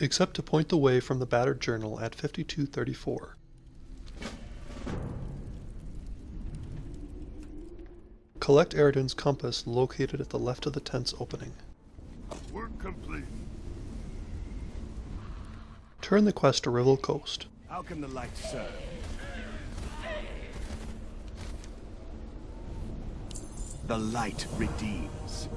except to point the way from the battered journal at 5234. Collect Eridan's compass located at the left of the tent's opening. Work complete. Turn the quest to Rival Coast. How can the light serve? The light redeems.